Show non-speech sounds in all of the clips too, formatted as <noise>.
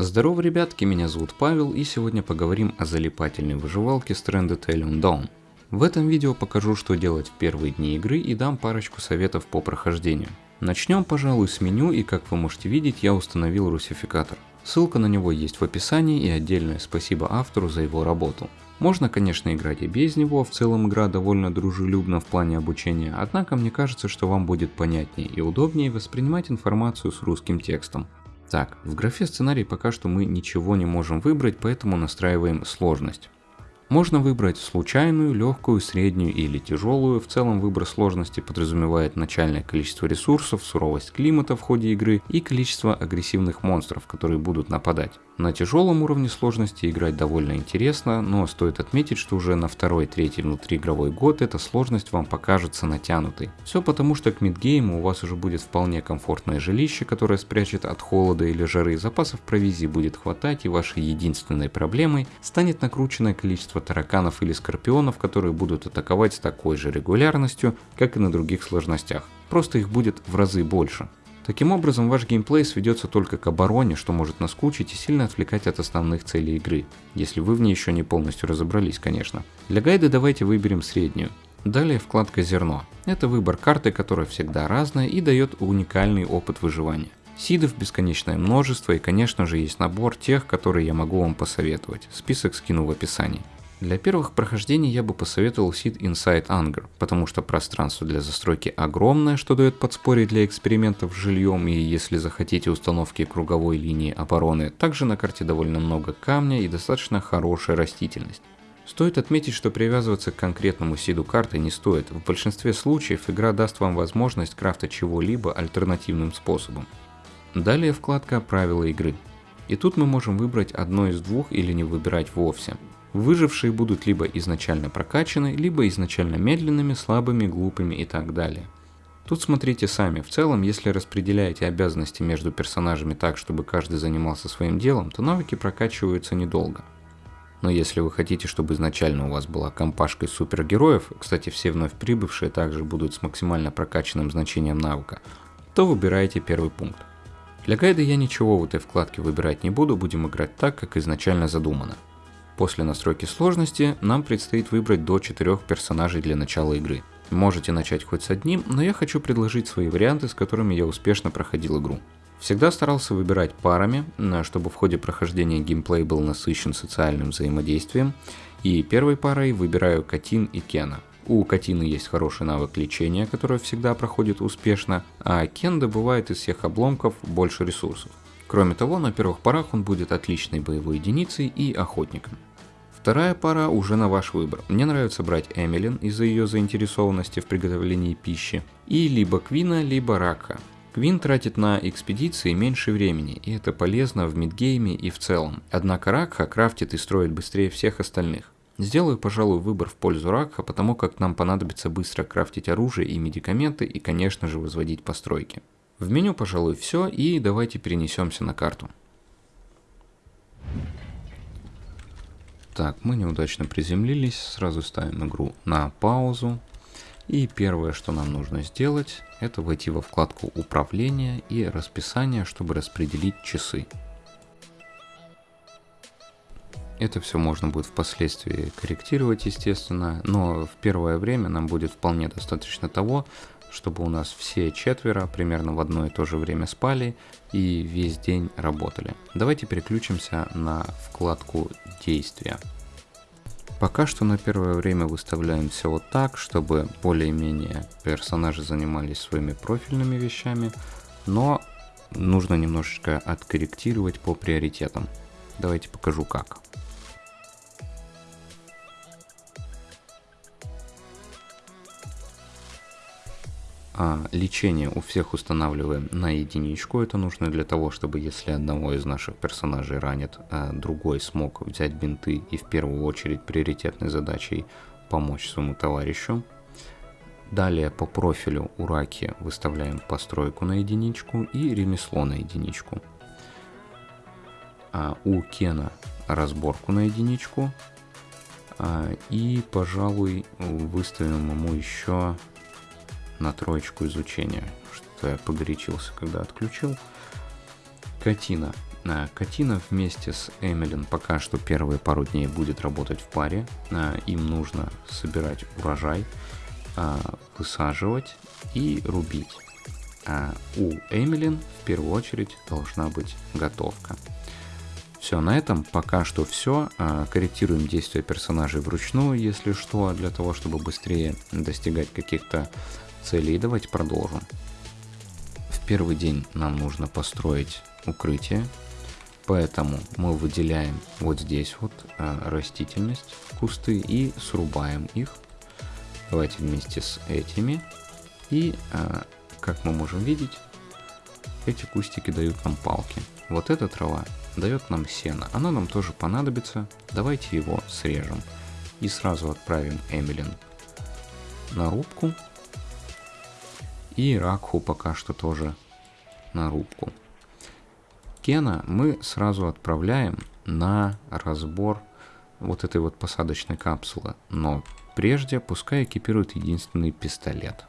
Здорово, ребятки, меня зовут Павел, и сегодня поговорим о залипательной выживалке Stranded Alien Dawn. В этом видео покажу, что делать в первые дни игры и дам парочку советов по прохождению. Начнем, пожалуй, с меню, и как вы можете видеть, я установил русификатор. Ссылка на него есть в описании и отдельное спасибо автору за его работу. Можно, конечно, играть и без него, в целом игра довольно дружелюбна в плане обучения, однако мне кажется, что вам будет понятнее и удобнее воспринимать информацию с русским текстом. Так, в графе сценарий пока что мы ничего не можем выбрать, поэтому настраиваем сложность. Можно выбрать случайную, легкую, среднюю или тяжелую. В целом выбор сложности подразумевает начальное количество ресурсов, суровость климата в ходе игры и количество агрессивных монстров, которые будут нападать. На тяжелом уровне сложности играть довольно интересно, но стоит отметить, что уже на второй-третий внутриигровой год эта сложность вам покажется натянутой. Все потому, что к мидгейму у вас уже будет вполне комфортное жилище, которое спрячет от холода или жары, запасов провизии будет хватать и вашей единственной проблемой станет накрученное количество тараканов или скорпионов, которые будут атаковать с такой же регулярностью, как и на других сложностях. Просто их будет в разы больше. Таким образом, ваш геймплей сведется только к обороне, что может наскучить и сильно отвлекать от основных целей игры, если вы в ней еще не полностью разобрались, конечно. Для гайда давайте выберем среднюю. Далее вкладка «Зерно». Это выбор карты, которая всегда разная и дает уникальный опыт выживания. Сидов бесконечное множество и конечно же есть набор тех, которые я могу вам посоветовать. Список скину в описании. Для первых прохождений я бы посоветовал Seed Inside Anger, потому что пространство для застройки огромное, что дает подспорье для экспериментов с жильем и если захотите установки круговой линии обороны, также на карте довольно много камня и достаточно хорошая растительность. Стоит отметить, что привязываться к конкретному сиду карты не стоит, в большинстве случаев игра даст вам возможность крафта чего-либо альтернативным способом. Далее вкладка «Правила игры». И тут мы можем выбрать одно из двух или не выбирать вовсе. Выжившие будут либо изначально прокачаны, либо изначально медленными, слабыми, глупыми и так далее. Тут смотрите сами, в целом, если распределяете обязанности между персонажами так, чтобы каждый занимался своим делом, то навыки прокачиваются недолго. Но если вы хотите, чтобы изначально у вас была компашка супергероев, кстати, все вновь прибывшие также будут с максимально прокачанным значением навыка, то выбираете первый пункт. Для гайда я ничего в этой вкладке выбирать не буду, будем играть так, как изначально задумано. После настройки сложности нам предстоит выбрать до 4 персонажей для начала игры. Можете начать хоть с одним, но я хочу предложить свои варианты, с которыми я успешно проходил игру. Всегда старался выбирать парами, чтобы в ходе прохождения геймплей был насыщен социальным взаимодействием. И первой парой выбираю Катин и Кена. У Катины есть хороший навык лечения, который всегда проходит успешно, а Кен добывает из всех обломков больше ресурсов. Кроме того, на первых порах он будет отличной боевой единицей и охотником. Вторая пара уже на ваш выбор. Мне нравится брать Эмилин из-за ее заинтересованности в приготовлении пищи. И либо Квина, либо Рака. Квин тратит на экспедиции меньше времени, и это полезно в мидгейме и в целом. Однако Ракха крафтит и строит быстрее всех остальных. Сделаю, пожалуй, выбор в пользу Ракха, потому как нам понадобится быстро крафтить оружие и медикаменты и, конечно же, возводить постройки. В меню, пожалуй, все, и давайте перенесемся на карту. Так, мы неудачно приземлились, сразу ставим игру на паузу. И первое, что нам нужно сделать, это войти во вкладку управления и расписание, чтобы распределить часы. Это все можно будет впоследствии корректировать, естественно, но в первое время нам будет вполне достаточно того, чтобы у нас все четверо примерно в одно и то же время спали и весь день работали. Давайте переключимся на вкладку действия. Пока что на первое время выставляем все вот так, чтобы более-менее персонажи занимались своими профильными вещами, но нужно немножечко откорректировать по приоритетам. Давайте покажу как. А, лечение у всех устанавливаем на единичку. Это нужно для того, чтобы если одного из наших персонажей ранит, а другой смог взять бинты и в первую очередь приоритетной задачей помочь своему товарищу. Далее по профилю у Раки выставляем постройку на единичку и ремесло на единичку. А у Кена разборку на единичку. А, и, пожалуй, выставим ему еще на троечку изучения, что я погорячился, когда отключил. Катина. А, Катина вместе с Эмилин пока что первые пару дней будет работать в паре. А, им нужно собирать урожай, а, высаживать и рубить. У Эмилин в первую очередь должна быть готовка. Все, на этом пока что все. Корректируем действия персонажей вручную, если что, для того, чтобы быстрее достигать каких-то целей. Давайте продолжим. В первый день нам нужно построить укрытие, поэтому мы выделяем вот здесь вот растительность, кусты и срубаем их. Давайте вместе с этими. И, как мы можем видеть, эти кустики дают нам палки. Вот эта трава дает нам сено. Оно нам тоже понадобится. Давайте его срежем. И сразу отправим Эмилин на рубку. И Ракху пока что тоже на рубку. Кена мы сразу отправляем на разбор вот этой вот посадочной капсулы. Но прежде пускай экипирует единственный пистолет.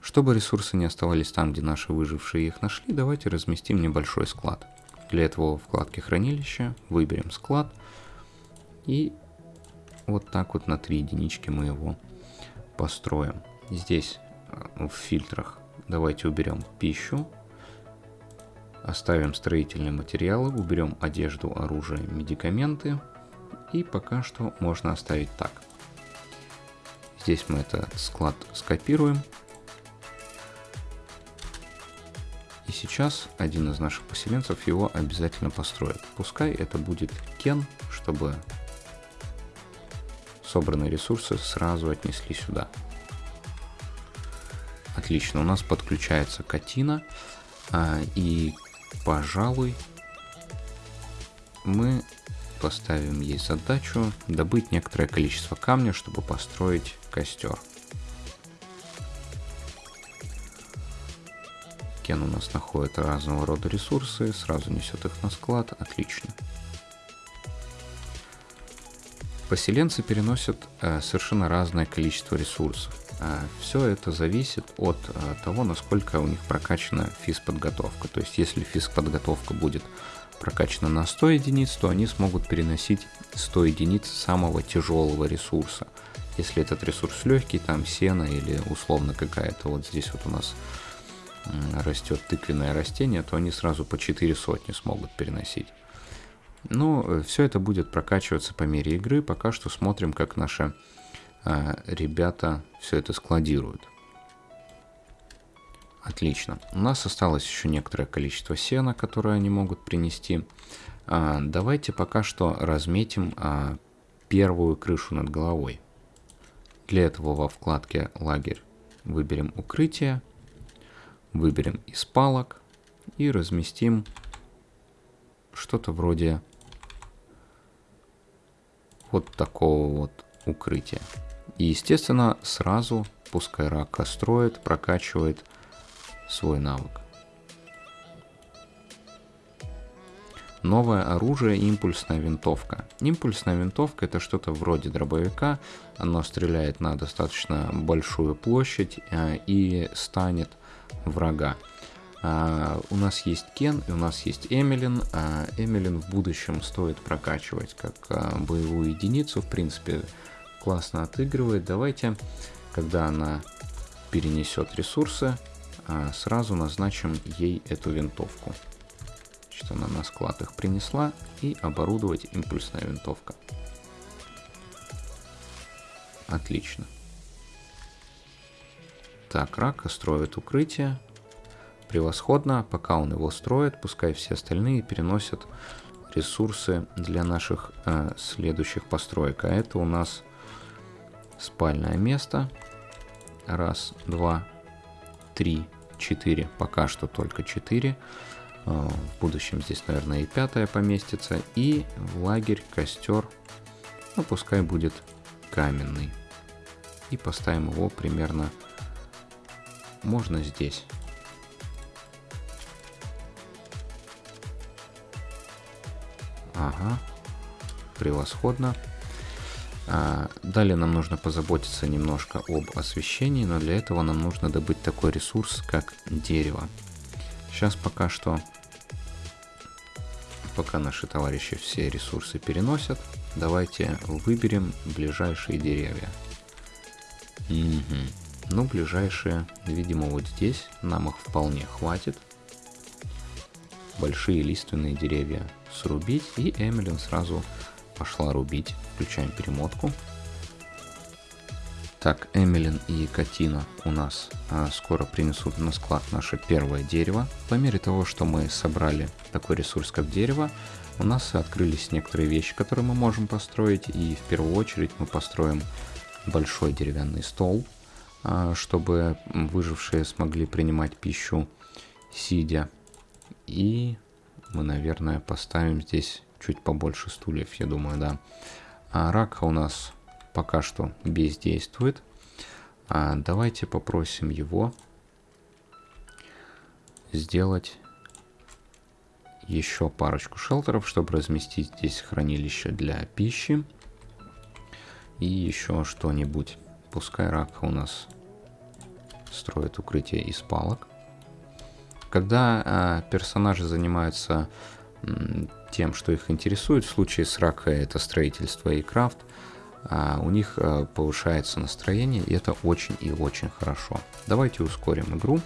Чтобы ресурсы не оставались там, где наши выжившие их нашли, давайте разместим небольшой склад. Для этого в вкладке хранилища выберем склад и вот так вот на 3 единички мы его построим. Здесь э, в фильтрах давайте уберем пищу, оставим строительные материалы, уберем одежду, оружие, медикаменты и пока что можно оставить так. Здесь мы этот склад скопируем И сейчас один из наших поселенцев его обязательно построит. Пускай это будет Кен, чтобы собранные ресурсы сразу отнесли сюда. Отлично, у нас подключается Катина. А, и, пожалуй, мы поставим ей задачу добыть некоторое количество камня, чтобы построить костер. Кен у нас находит разного рода ресурсы, сразу несет их на склад, отлично. Поселенцы переносят э, совершенно разное количество ресурсов. Э, все это зависит от э, того, насколько у них прокачана физподготовка. То есть, если физподготовка будет прокачана на 100 единиц, то они смогут переносить 100 единиц самого тяжелого ресурса. Если этот ресурс легкий, там сено или условно какая-то, вот здесь вот у нас растет тыквенное растение, то они сразу по 4 сотни смогут переносить. Но э, все это будет прокачиваться по мере игры. Пока что смотрим, как наши э, ребята все это складируют. Отлично. У нас осталось еще некоторое количество сена, которое они могут принести. А, давайте пока что разметим а, первую крышу над головой. Для этого во вкладке «Лагерь» выберем «Укрытие», выберем из палок и разместим что-то вроде вот такого вот укрытия. И, естественно, сразу пускай рака строит, прокачивает свой навык. Новое оружие – импульсная винтовка. Импульсная винтовка – это что-то вроде дробовика. Оно стреляет на достаточно большую площадь э, и станет врага. Uh, у нас есть Кен и у нас есть Эмилин. Uh, Эмилин в будущем стоит прокачивать как uh, боевую единицу. В принципе, классно отыгрывает. Давайте, когда она перенесет ресурсы, сразу назначим ей эту винтовку. Значит, она на склад их принесла и оборудовать импульсная винтовка. Отлично. Так, Рака строит укрытие. Превосходно. Пока он его строит, пускай все остальные переносят ресурсы для наших э, следующих построек. А это у нас спальное место. Раз, два, три, четыре. Пока что только четыре. Э, в будущем здесь, наверное, и пятое поместится. И в лагерь, костер. Ну, пускай будет каменный. И поставим его примерно можно здесь. Ага, превосходно. А, далее нам нужно позаботиться немножко об освещении, но для этого нам нужно добыть такой ресурс, как дерево. Сейчас пока что, пока наши товарищи все ресурсы переносят, давайте выберем ближайшие деревья. Угу. Ну, ближайшие, видимо, вот здесь. Нам их вполне хватит. Большие лиственные деревья срубить. И Эмилин сразу пошла рубить. Включаем перемотку. Так, Эмилин и Катина у нас а, скоро принесут на склад наше первое дерево. По мере того, что мы собрали такой ресурс, как дерево, у нас открылись некоторые вещи, которые мы можем построить. И в первую очередь мы построим большой деревянный стол, а, чтобы выжившие смогли принимать пищу сидя. И мы, наверное, поставим здесь чуть побольше стульев, я думаю, да. А рака у нас пока что бездействует. А давайте попросим его сделать еще парочку шелтеров, чтобы разместить здесь хранилище для пищи. И еще что-нибудь. Пускай рак у нас строит укрытие из палок. Когда а, персонажи занимаются тем, что их интересует, в случае с Рака это строительство и крафт, а, у них а, повышается настроение, и это очень и очень хорошо. Давайте ускорим игру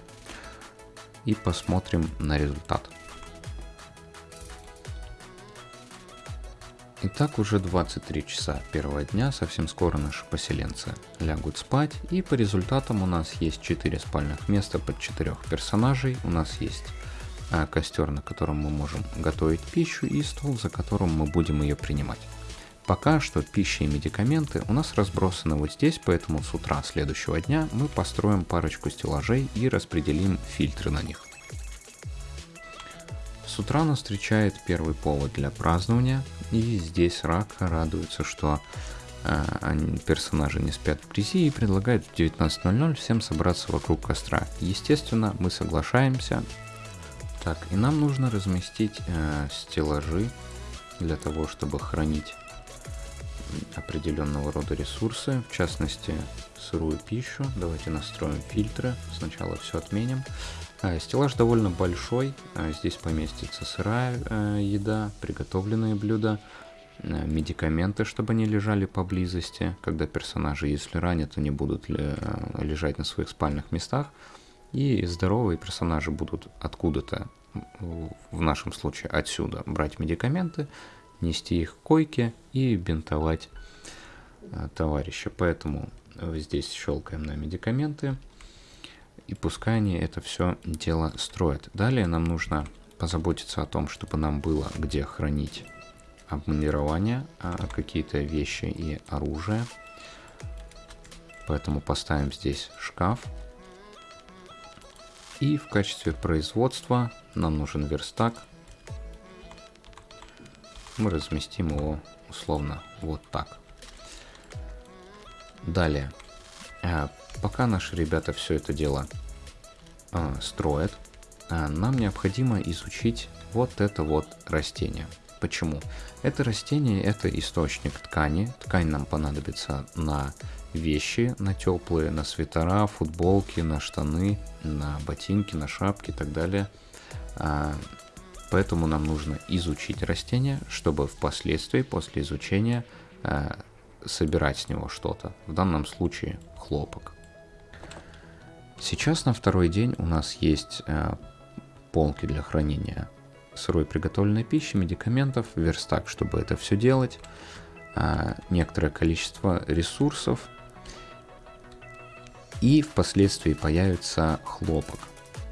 и посмотрим на результат. Итак, уже 23 часа первого дня, совсем скоро наши поселенцы лягут спать, и по результатам у нас есть 4 спальных места под 4 персонажей, у нас есть а, костер, на котором мы можем готовить пищу, и стол, за которым мы будем ее принимать. Пока что пища и медикаменты у нас разбросаны вот здесь, поэтому с утра следующего дня мы построим парочку стеллажей и распределим фильтры на них. С утра нас встречает первый повод для празднования, и здесь Рак радуется, что э, персонажи не спят в грязи и предлагает в 19.00 всем собраться вокруг костра. Естественно, мы соглашаемся. Так, и нам нужно разместить э, стеллажи для того, чтобы хранить определенного рода ресурсы, в частности сырую пищу. Давайте настроим фильтры. Сначала все отменим. А, стеллаж довольно большой, а, здесь поместится сырая а, еда, приготовленные блюда, медикаменты, чтобы они лежали поблизости, когда персонажи, если ранят, они будут лежать на своих спальных местах, и здоровые персонажи будут откуда-то, в нашем случае отсюда, брать медикаменты, нести их к койке и бинтовать товарища. Поэтому здесь щелкаем на медикаменты, и пускай они это все дело строят. Далее нам нужно позаботиться о том, чтобы нам было где хранить обмундирование, а, какие-то вещи и оружие. Поэтому поставим здесь шкаф. И в качестве производства нам нужен верстак. Мы разместим его условно вот так. Далее а, пока наши ребята все это дело а, строят, а, нам необходимо изучить вот это вот растение. Почему? Это растение это источник ткани. Ткань нам понадобится на вещи, на теплые, на свитера, футболки, на штаны, на ботинки, на шапки и так далее. А, поэтому нам нужно изучить растение, чтобы впоследствии, после изучения, а, собирать с него что-то. В данном случае хлопок. Сейчас на второй день у нас есть э, полки для хранения сырой приготовленной пищи, медикаментов, верстак, чтобы это все делать, э, некоторое количество ресурсов, и впоследствии появится хлопок.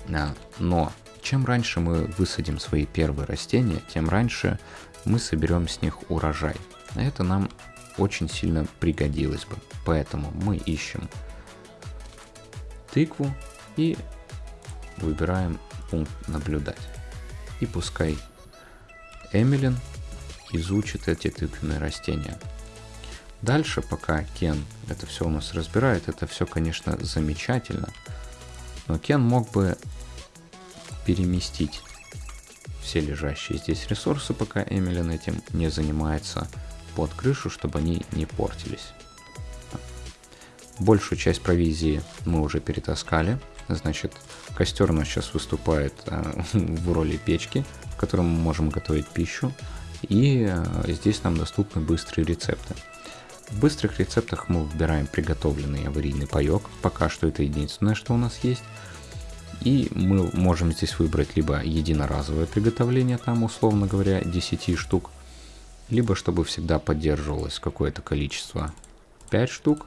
Э, но чем раньше мы высадим свои первые растения, тем раньше мы соберем с них урожай. Это нам очень сильно пригодилось бы. Поэтому мы ищем тыкву и выбираем пункт наблюдать. И пускай Эмилин изучит эти тыквенные растения. Дальше, пока Кен это все у нас разбирает, это все, конечно, замечательно. Но Кен мог бы переместить все лежащие здесь ресурсы, пока Эмилин этим не занимается под крышу, чтобы они не портились. Большую часть провизии мы уже перетаскали. Значит, костер у нас сейчас выступает э, в роли печки, в которой мы можем готовить пищу. И э, здесь нам доступны быстрые рецепты. В быстрых рецептах мы выбираем приготовленный аварийный паек. Пока что это единственное, что у нас есть. И мы можем здесь выбрать либо единоразовое приготовление, там, условно говоря, 10 штук, либо чтобы всегда поддерживалось какое-то количество 5 штук,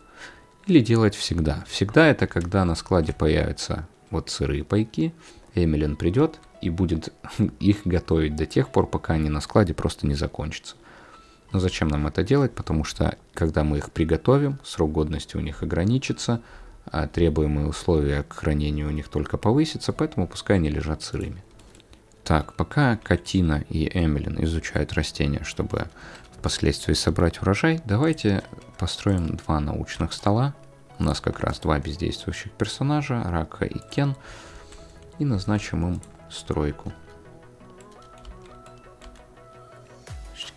или делать всегда. Всегда это когда на складе появятся вот сырые пайки, Эмилин придет и будет <laughs> их готовить до тех пор, пока они на складе просто не закончатся. Но зачем нам это делать? Потому что когда мы их приготовим, срок годности у них ограничится, а требуемые условия к хранению у них только повысятся, поэтому пускай они лежат сырыми. Так, пока Катина и Эмилин изучают растения, чтобы впоследствии собрать урожай, давайте построим два научных стола. У нас как раз два бездействующих персонажа, Рака и Кен, и назначим им стройку.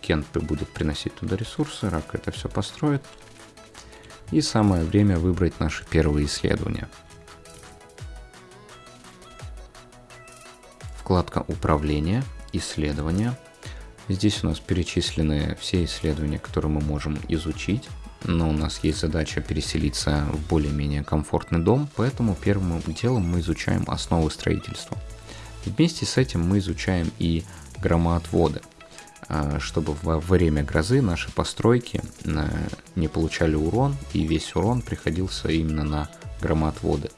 Кен будет приносить туда ресурсы, Рака это все построит. И самое время выбрать наши первые исследования. Вкладка «Управление», «Исследования». Здесь у нас перечислены все исследования, которые мы можем изучить. Но у нас есть задача переселиться в более-менее комфортный дом, поэтому первым делом мы изучаем основы строительства. Вместе с этим мы изучаем и громоотводы – а, чтобы во время грозы наши постройки э, не получали урон, и весь урон приходился именно на громоотводы.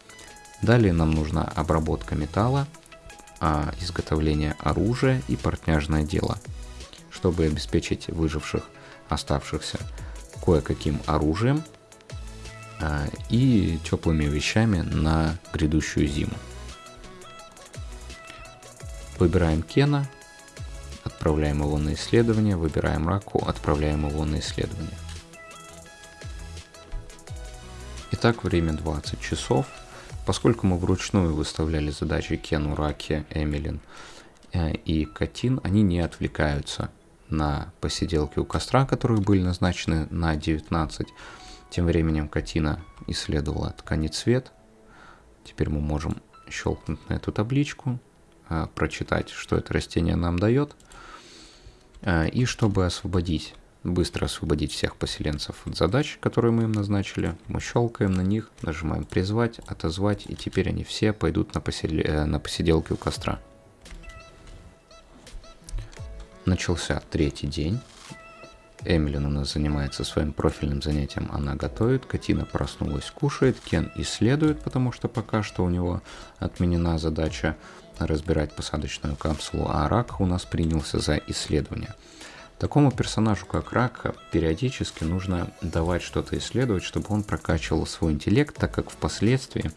Далее нам нужна обработка металла, а, изготовление оружия и портняжное дело, чтобы обеспечить выживших, оставшихся кое-каким оружием а, и теплыми вещами на грядущую зиму. Выбираем Кена, отправляем его на исследование, выбираем раку, отправляем его на исследование. Итак, время 20 часов. Поскольку мы вручную выставляли задачи Кену, Раке, Эмилин э, и Катин, они не отвлекаются на посиделки у костра, которые были назначены на 19. Тем временем Катина исследовала ткани цвет. Теперь мы можем щелкнуть на эту табличку, э, прочитать, что это растение нам дает – а, и чтобы освободить, быстро освободить всех поселенцев от задач, которые мы им назначили, мы щелкаем на них, нажимаем призвать, отозвать, и теперь они все пойдут на, посел... Э, на посиделки у костра. Начался третий день. Эмилин у нас занимается своим профильным занятием, она готовит, Катина проснулась, кушает, Кен исследует, потому что пока что у него отменена задача разбирать посадочную капсулу, а Рак у нас принялся за исследование. Такому персонажу, как Рак, периодически нужно давать что-то исследовать, чтобы он прокачивал свой интеллект, так как впоследствии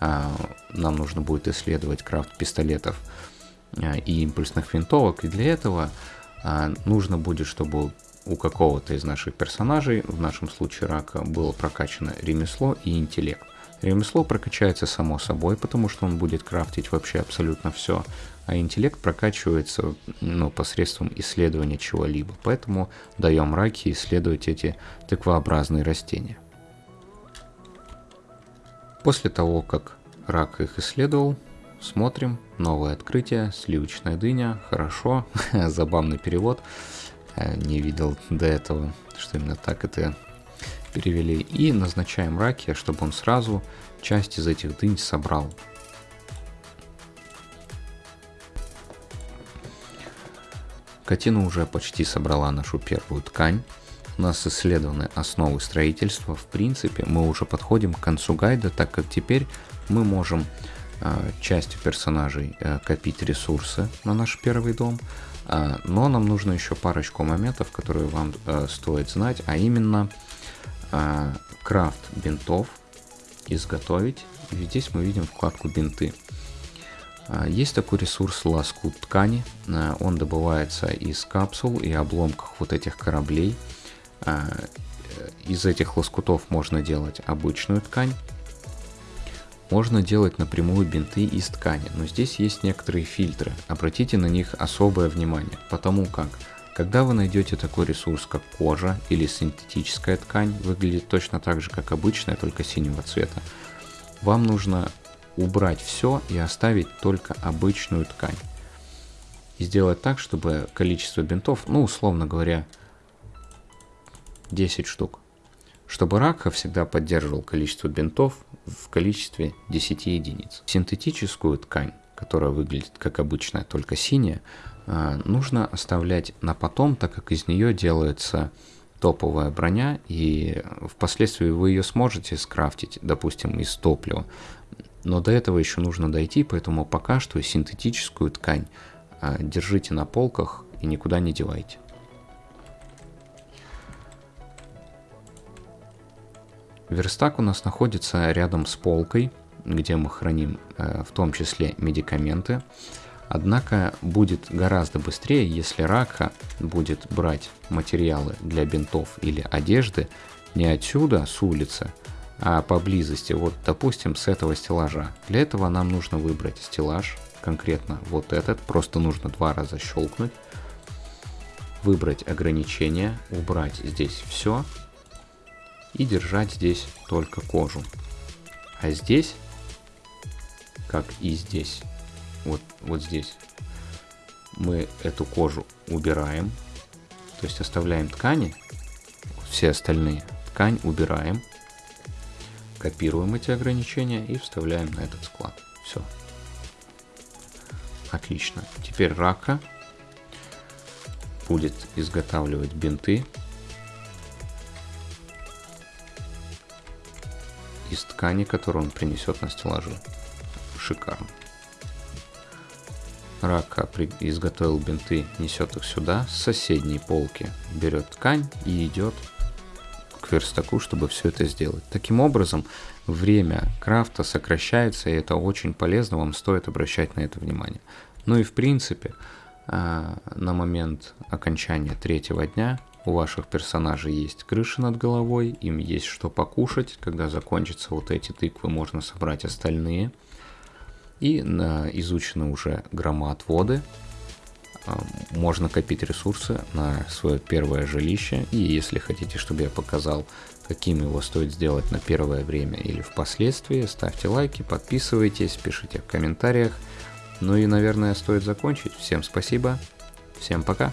а, нам нужно будет исследовать крафт пистолетов а, и импульсных винтовок, и для этого а, нужно будет, чтобы у какого-то из наших персонажей, в нашем случае Рака, было прокачано ремесло и интеллект. Ремесло прокачается само собой, потому что он будет крафтить вообще абсолютно все, а интеллект прокачивается ну, посредством исследования чего-либо. Поэтому даем раки исследовать эти тыквообразные растения. После того, как рак их исследовал, смотрим, новое открытие, сливочная дыня, хорошо, <laughs> забавный перевод, э, не видел до этого, что именно так это перевели, и назначаем раки, чтобы он сразу часть из этих дынь собрал. Катина уже почти собрала нашу первую ткань. У нас исследованы основы строительства. В принципе, мы уже подходим к концу гайда, так как теперь мы можем э, частью персонажей э, копить ресурсы на наш первый дом. Э, но нам нужно еще парочку моментов, которые вам э, стоит знать, а именно а, крафт бинтов, изготовить. И здесь мы видим вкладку бинты. А, есть такой ресурс лоскут ткани. А, он добывается из капсул и обломков вот этих кораблей. Из этих лоскутов можно делать обычную ткань. Можно делать напрямую бинты из ткани, но здесь есть некоторые фильтры. Обратите на них особое внимание, потому как Когда вы найдете такой ресурс, как кожа или синтетическая ткань, выглядит точно так же, как обычная, только синего цвета, вам нужно убрать все и оставить только обычную ткань. И сделать так, чтобы количество бинтов, ну, условно говоря, 10 штук. Чтобы Ракха всегда поддерживал количество бинтов в количестве 10 единиц. Синтетическую ткань, которая выглядит как обычная, только синяя, нужно оставлять на потом, так как из нее делается топовая броня, и впоследствии вы ее сможете скрафтить, допустим, из топлива. Но до этого еще нужно дойти, поэтому пока что синтетическую ткань а, держите на полках и никуда не девайте. Верстак у нас находится рядом с полкой, где мы храним э, в том числе медикаменты. Однако будет гораздо быстрее, если Рака будет брать материалы для бинтов или одежды не отсюда, с улицы, а поблизости, вот допустим с этого стеллажа. Для этого нам нужно выбрать стеллаж, конкретно вот этот, просто нужно два раза щелкнуть, выбрать ограничения, убрать здесь все и держать здесь только кожу. А здесь, как и здесь, вот, вот здесь, мы эту кожу убираем, то есть оставляем ткани, все остальные ткань убираем, копируем эти ограничения и вставляем на этот склад. Все. Отлично. Теперь рака будет изготавливать бинты из ткани, которую он принесет на стеллажи. Шикарно. Рака изготовил бинты, несет их сюда, с соседней полки берет ткань и идет к верстаку, чтобы все это сделать. Таким образом, время крафта сокращается, и это очень полезно, вам стоит обращать на это внимание. Ну и в принципе, а, на момент окончания третьего дня у ваших персонажей есть крыша над головой, им есть что покушать, когда закончатся вот эти тыквы, можно собрать остальные. И на изучены уже громоотводы, а, можно копить ресурсы на свое первое жилище. И если хотите, чтобы я показал, каким его стоит сделать на первое время или впоследствии, ставьте лайки, подписывайтесь, пишите в комментариях. Ну и, наверное, стоит закончить. Всем спасибо, всем пока.